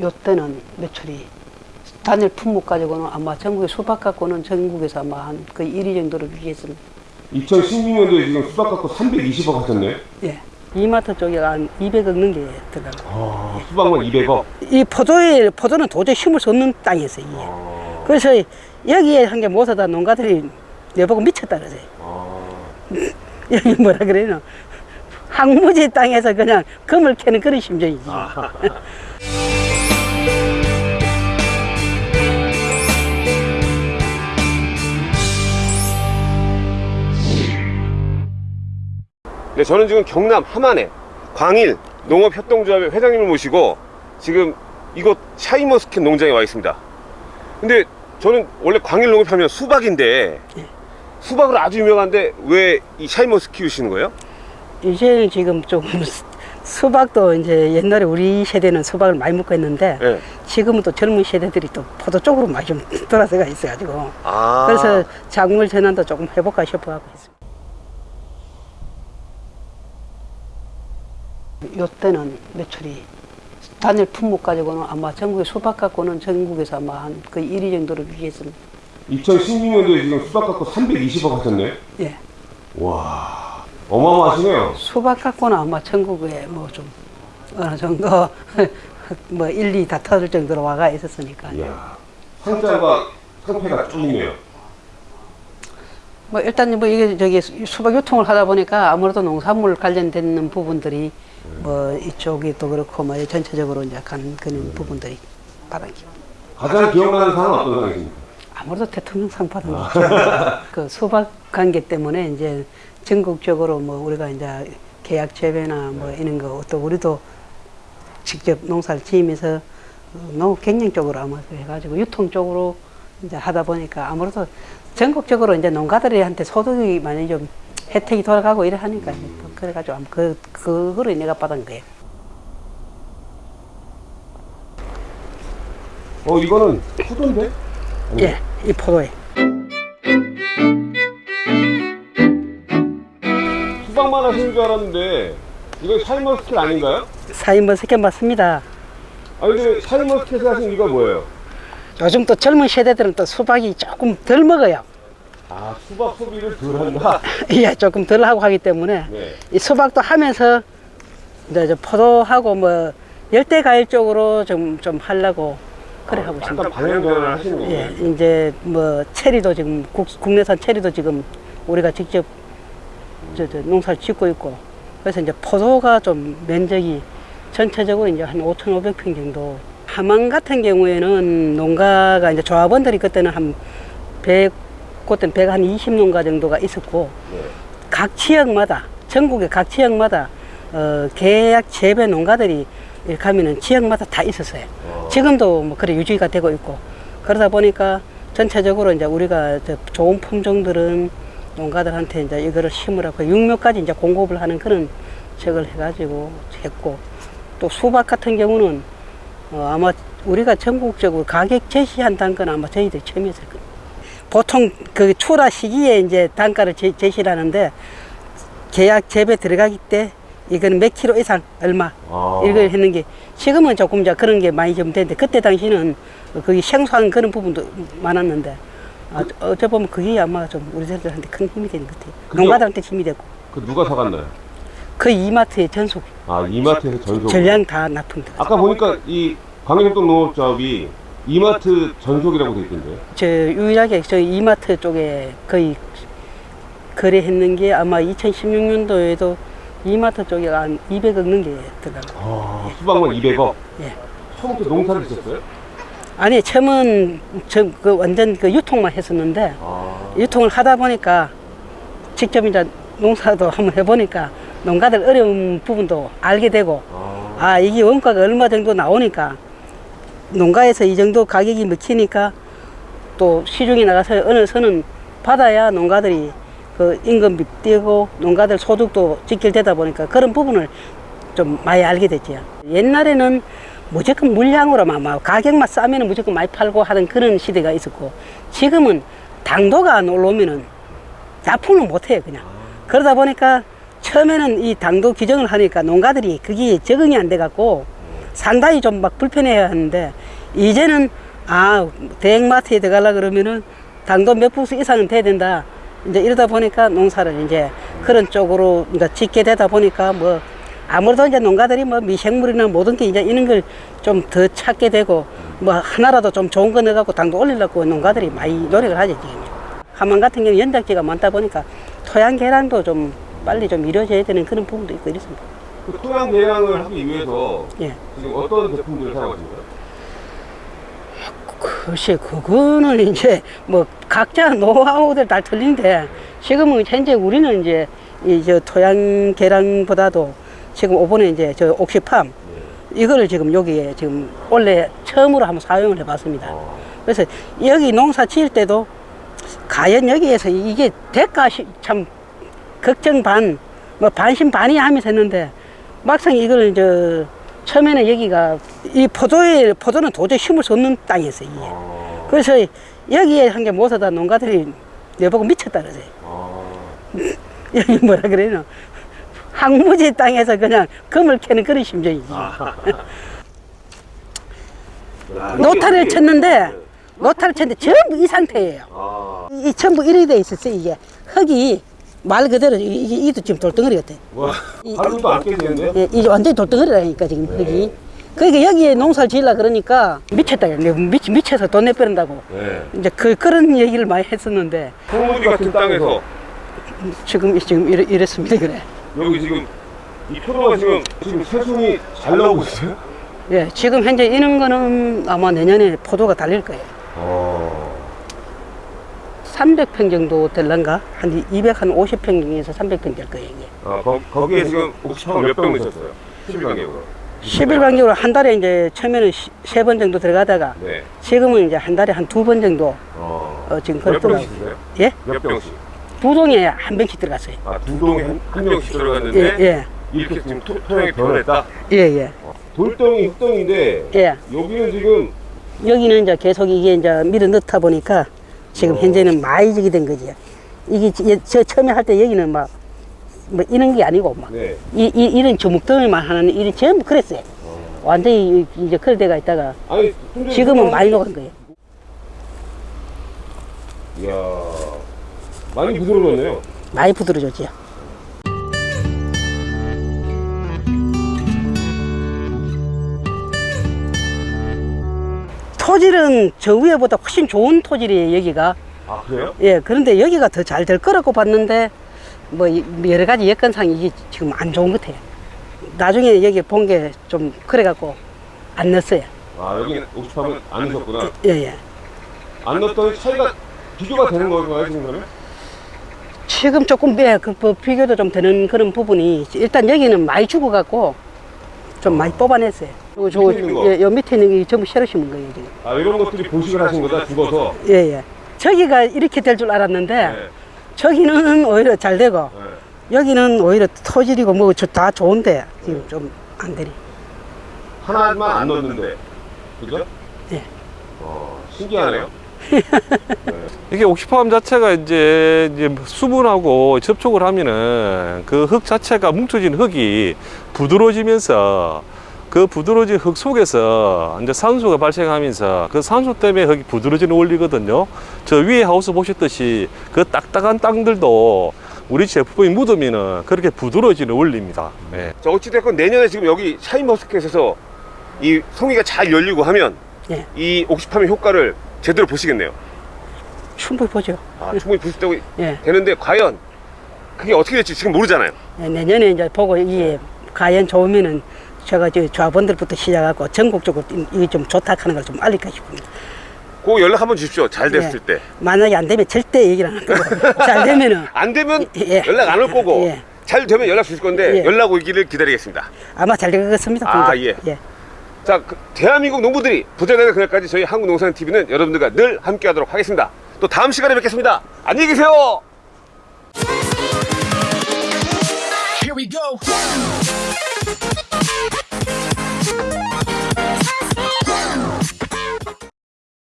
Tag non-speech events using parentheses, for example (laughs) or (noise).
요 때는 매출이 단일 품목 가지고는 아마 전국에 수박 갖고는 전국에서 아마 한 거의 1위 정도로 비겠습니다. 2016년도에 지금 수박 갖고 320억 하셨네. 예. 이마트 쪽에 한 200억 넘게 들어가고. 아, 수박만 200억. 이 포도에, 포도는 도저히 수 없는 땅이었어요. 아, 그래서 여기에 한게 못하다 농가들이 내보고 미쳤다 그러세요. 아, (laughs) 여기 뭐라 그래요? 항무지 땅에서 그냥 금을 캐는 그런 심정이지. (laughs) 네, 저는 지금 경남 함안에 광일 농업협동조합의 회장님을 모시고 지금 이곳 샤이머스켓 농장에 와 있습니다. 근데 저는 원래 광일 농업하면 수박인데 예. 수박으로 아주 유명한데 왜 이 샤인머스캣 키우시는 거예요? 이제 지금 좀 (laughs) 수박도 이제 옛날에 우리 세대는 수박을 많이 먹고 했는데 네. 지금은 또 젊은 세대들이 또 포도 쪽으로 많이 좀 (laughs) 돌아서가 있어가지고 아, 그래서 작물 전환도 조금 해볼까 싶어 하고 있습니다. 요때는 매출이 단일 품목 가지고는 아마 전국에 수박 갖고는 전국에서 아마 한 거의 1위 정도로 되겠습니다. 2016년도에 지금 수박 갖고 320억 하셨네. 예. 와, 어마어마하시네요. 수박 갖고는 아마 전국에 뭐 좀 어느 정도 (laughs) 뭐 1, 2 다 터질 정도로 와가 있었으니까. 이야, 상자가 상패가 쭉 있네요. 뭐 일단 뭐 이게 저기 수박 유통을 하다 보니까 아무래도 농산물 관련된 부분들이 뭐 이쪽이 또 그렇고 뭐 전체적으로 이제 간 그런 부분들이 받은 기 가장 기억나는 상은 어떤 상이십니까? 아무래도 대통령상 받은 거죠. 그 수박 관계 때문에 이제 전국적으로 뭐 우리가 이제 계약 재배나 뭐 이런 거 또 우리도 직접 농사를 지으면서 농업 경영 쪽으로 아마 해가지고 유통 쪽으로 이제 하다 보니까 아무래도 전국적으로 이제 농가들한테 소득이 많이 좀 혜택이 돌아가고 이래 하니까 그래가지고 그 그거를 내가 받은 거예요. 어, 이거는 포도인데? 예, 이 포도에. 수박만 하시는 줄 알았는데 이거 샤인머스캣 아닌가요? 샤인머스캣 맞습니다. 아 근데 샤인머스캣을 하신 이유가 뭐예요? 요즘 또 젊은 세대들은 또 수박이 조금 덜 먹어요. 아 수박 소비를 덜 한다? (laughs) 예, 조금 덜 하고 하기 때문에 네. 이 수박도 하면서 이제 저 포도하고 뭐 열대 과일 쪽으로 좀 좀 하려고 그래 하고 있습니다. 약간 방향 전환을 하시는 거예요? 예, 이제 뭐 체리도 지금 국, 국내산 체리도 지금 우리가 직접 저, 저 농사를 짓고 있고 그래서 이제 포도가 좀 면적이 전체적으로 이제 한 5,500평 정도. 함안 같은 경우에는 농가가 이제 조합원들이 그때는 한 100, 그때는 100한 20 농가 정도가 있었고 네. 각 지역마다 전국의 각 지역마다 어, 계약 재배 농가들이 이렇게 하면은 지역마다 다 있었어요. 어. 지금도 뭐 그래 유지가 되고 있고 그러다 보니까 전체적으로 이제 우리가 저 좋은 품종들은 농가들한테 이제 이거를 심으라고 육묘까지 이제 공급을 하는 그런 적을 해가지고 했고 또 수박 같은 경우는 어, 아마 우리가 전국적으로 가격 제시한다는 건 아마 저희들이 처음이었을 거예요. 보통 그 출하 시기에 이제 단가를 제, 제시를 하는데 계약 재배 들어가기 때 이건 몇 킬로 이상 얼마 아. 이걸 했는 게 지금은 조금 이제 그런 게 많이 좀 되는데 그때 당시는 거기 생소한 그런 부분도 많았는데 아, 어째 보면 그게 아마 좀 우리들한테 큰 힘이 되는 것 같아요. 그죠? 농가들한테 힘이 되고 그 누가 사갔나요? 그 이마트의 전속 아 이마트에서 전속 전량 다 납품돼. 아까 보니까 이 광일협동 농업조합이 이마트 전속이라고 돼 있던데 저 유일하게 저 이마트 쪽에 거의 거래했는 게 아마 2016년도에도 이마트 쪽에 한 200억 넘게 들어가고. 아 수박만 200억 예. 처음부터 농사를 지었어요? 아니 처음은 저 그 완전 그 유통만 했었는데 아 유통을 하다 보니까 직접 이제 농사도 한번 해보니까 농가들 어려운 부분도 알게 되고 아, 아 이게 원가가 얼마 정도 나오니까 농가에서 이 정도 가격이 먹히니까 또 시중에 나가서 어느 선은 받아야 농가들이 그 임금비 뛰고 농가들 소득도 직결되다 보니까 그런 부분을 좀 많이 알게 됐죠. 옛날에는 무조건 물량으로만 막 가격만 싸면 무조건 많이 팔고 하는 그런 시대가 있었고 지금은 당도가 안 올라오면은 납품을 못해요 그냥. 그러다 보니까 처음에는 이 당도 규정을 하니까 농가들이 그게 적응이 안 돼 갖고 상당히 좀 막 불편해야 하는데 이제는 아 대형마트에 들어가려 그러면은 당도 몇 부스 이상은 돼야 된다. 이제 이러다 보니까 농사를 이제 그런 쪽으로 이제 짓게 되다 보니까 뭐 아무래도 이제 농가들이 뭐 미생물이나 모든 게 이제 이런 걸 좀 더 찾게 되고 뭐 하나라도 좀 좋은 거 넣어갖고 당도 올리려고 농가들이 많이 노력을 하죠 지금. 하만 같은 경우 연작지가 많다 보니까 토양 개량도 좀 빨리 좀 이루어져야 되는 그런 부분도 있고 이렇습니다. 그 토양 개량을 하기 위해서 예. 지금 어떤 제품들을 사용하십니까? 글쎄, 그거는 이제 뭐 각자 노하우들 다 틀린데 지금은 현재 우리는 이제 이 저 토양 개량보다도 지금 이번에 이제 저 옥시팜 이거를 지금 여기에 지금 원래 처음으로 한번 사용을 해봤습니다. 그래서 여기 농사 지을 때도 과연 여기에서 이게 시- 참 걱정 반, 뭐 반신 반의 하면서 했는데 막상 이걸 저 처음에는 여기가 이 포도에 포도는 도저히 심을 수 없는 땅이었어요. 이게. 아, 그래서 여기에 한게 못하다 농가들이 내보고 미쳤다 그러세요. 아, (laughs) 여기 뭐라 그래요? 항무지 땅에서 그냥 금을 캐는 그런 심정이지. 아, (laughs) 노타를 쳤는데 노타를 쳤는데 전부 이 상태예요. 아, 이 전부 이렇게 돼 있었어요. 이게 흙이 말 그대로 이- 이도 지금 돌덩어리 같아. 와, 이- (laughs) 하루도 안 깨지는데? 예, 이게 완전히 돌덩어리라니까 지금 흙이. 그러니까 여기에 농사를 지으려 그러니까 미쳤다. 미, 미쳐서 돈 내빼는다고. 네. 이제 그 그런 얘기를 많이 했었는데 황무지 같은 땅에서 지금 지금 이래, 이랬습니다 그래. 여기 지금 이 포도가 지금 지금 새송이 잘 나오고 있어요? 예, 지금 현재 이런 거는 아마 내년에 포도가 달릴 거예요. 어. 300평 정도 될란가? 한 250평에서 300평 될 거예요, 이게. 아, 거, 거기에 지금 옥시팜 몇병 넣으셨어요? 11강이고. 10일 간격으로 한 달에 이제 처음에는 세 번 정도 들어가다가 네. 지금은 이제 한 달에 한 두 번 정도 어. 어, 지금 드세요? 예? 몇 병씩? 두 동에 한 병씩 들어갔어요. 아, 두 동에 한, 한 병씩 예, 들어갔는데 예, 이렇게 지금 토, 토양이 변했다? 예, 예, 돌덩이, 흙덩인데 예. 여기는 지금 여기는 이제 계속 이게 이제 밀어 넣다 보니까 지금 어. 현재는 많이 지게 된 거지. 이게 지- 저 처음에 할 때 여기는 막, 뭐 이런 게 아니고 막. 네. 이, 이, 이런 주먹덩이만 하는 일이 전부 그랬어요. 완전히 이- 이제 그럴 때가 있다가 아니 지금은 많이 녹은 거예요. 이야 많이 부드러워졌네요. 많이 부드러졌지 토질은 저 위에보다 훨씬 좋은 토질이에요, 여기가. 아 그래요? 예, 그런데 여기가 더 잘 될 거라고 봤는데, 뭐, 이- 여러 가지 여건상 이게 지금 안 좋은 것 같아요. 나중에 여기 본 게 좀 그래갖고 안 넣었어요. 아 여기 옥시팜은 안 넣으셨구나. 예, 예. 안 넣었더니 차이가 비교가 되는 건가요 지금 그러면? 지금 조금 예, 그 뭐 비교도 좀 되는 그런 부분이 일단 여기는 많이 죽어갖고 좀 많이 뽑아냈어요. 요, 저, 밑에 있는 거? 예, 요 밑에 있는 게 전부 새로 심은 거예요 지금. 아 이런 것들이 보식을 하신 거다 죽어서. 예, 예. 저기가 이렇게 될 줄 알았는데 네. 저기는 오히려 잘 되고 네. 여기는 오히려 토질이고 뭐 다 좋은데 지금 좀안 되네. 하나만 안 넣었는데 그죠? 예. 어 신기하네요. (laughs) (laughs) 이게 옥시팜 자체가 이제, 이제 수분하고 접촉을 하면은 그 흙 자체가 뭉쳐진 흙이 부드러워지면서 그 부드러워진 흙 속에서 이제 산소가 발생하면서 그 산소 때문에 흙이 부드러워지는 원리거든요. 저 위에 하우스 보셨듯이 그 딱딱한 땅들도 우리 제품이 묻으면은 그렇게 부드러워지는 원리입니다. 예. 자 어찌됐건 내년에 지금 여기 샤인머스켓에서 이 송이가 잘 열리고 하면 예. 이 옥시팜의 효과를 제대로 보시겠네요. 충분히 보죠. 아 충분히 보실 때 예. 되는데 과연 그게 어떻게 될지 지금 모르잖아요. 예, 내년에 이제 보고 이게 과연 좋으면은 제가 저 조합원들부터 시작하고 전국적으로 이게 좀 좋다 하는 걸 좀 알릴까 싶습니다. 그 연락 한번 주십시오. 잘 됐을 예. 때. 만약에 안 되면 절대 얘기를 안 하고 (laughs) 잘 되면은 안 되면 예. 연락 안 올 거고 예. 잘 되면 연락 주실 건데 예. 연락 오기를 기다리겠습니다. 아마 잘 되겠습니다. 아, 분들. 예. 예. 자, 그 대한민국 농부들이 부자되는 그날까지 저희 한국농산TV는 여러분들과 늘 함께하도록 하겠습니다. 또 다음 시간에 뵙겠습니다. 안녕히 계세요. Here we go.